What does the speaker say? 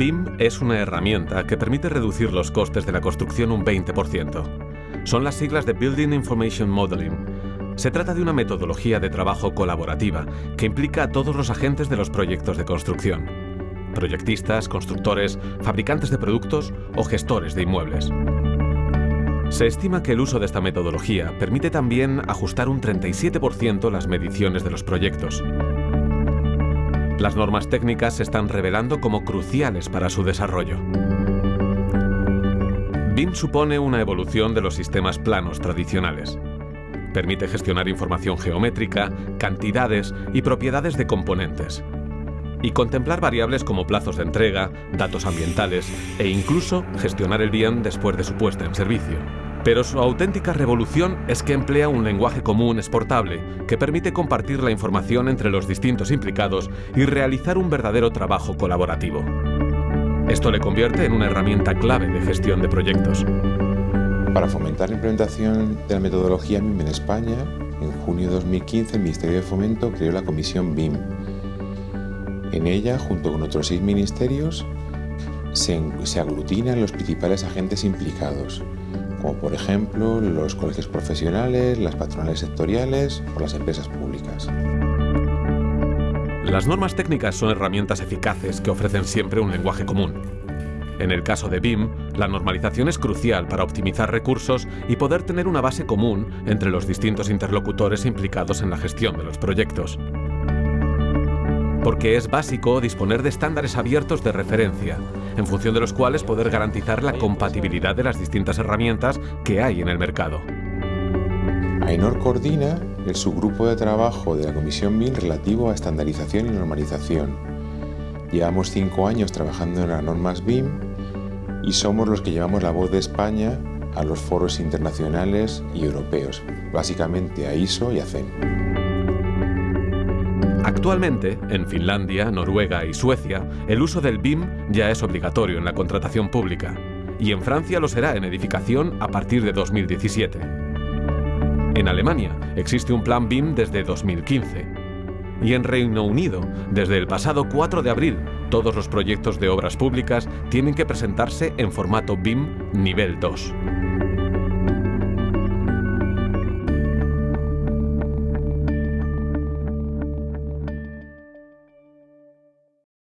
BIM es una herramienta que permite reducir los costes de la construcción un 20%. Son las siglas de Building Information Modeling. Se trata de una metodología de trabajo colaborativa que implica a todos los agentes de los proyectos de construcción. Proyectistas, constructores, fabricantes de productos o gestores de inmuebles. Se estima que el uso de esta metodología permite también ajustar un 37% las mediciones de los proyectos. Las normas técnicas se están revelando como cruciales para su desarrollo. BIM supone una evolución de los sistemas planos tradicionales. Permite gestionar información geométrica, cantidades y propiedades de componentes. Y contemplar variables como plazos de entrega, datos ambientales e incluso gestionar el bien después de su puesta en servicio. Pero su auténtica revolución es que emplea un lenguaje común exportable que permite compartir la información entre los distintos implicados y realizar un verdadero trabajo colaborativo. Esto le convierte en una herramienta clave de gestión de proyectos. Para fomentar la implementación de la metodología BIM en España, en junio de 2015 el Ministerio de Fomento creó la Comisión BIM. En ella, junto con otros seis ministerios, se, se aglutinan los principales agentes implicados, como por ejemplo los colegios profesionales, las patronales sectoriales o las empresas públicas. Las normas técnicas son herramientas eficaces que ofrecen siempre un lenguaje común. En el caso de BIM, la normalización es crucial para optimizar recursos y poder tener una base común entre los distintos interlocutores implicados en la gestión de los proyectos. Porque es básico disponer de estándares abiertos de referencia, en función de los cuales poder garantizar la compatibilidad de las distintas herramientas que hay en el mercado. AENOR coordina el subgrupo de trabajo de la Comisión BIM relativo a estandarización y normalización. Llevamos cinco años trabajando en las normas BIM y somos los que llevamos la voz de España a los foros internacionales y europeos, básicamente a ISO y a CEN. Actualmente, en Finlandia, Noruega y Suecia, el uso del BIM ya es obligatorio en la contratación pública y en Francia lo será en edificación a partir de 2017. En Alemania existe un plan BIM desde 2015 y en Reino Unido, desde el pasado 4 de abril, todos los proyectos de obras públicas tienen que presentarse en formato BIM nivel 2.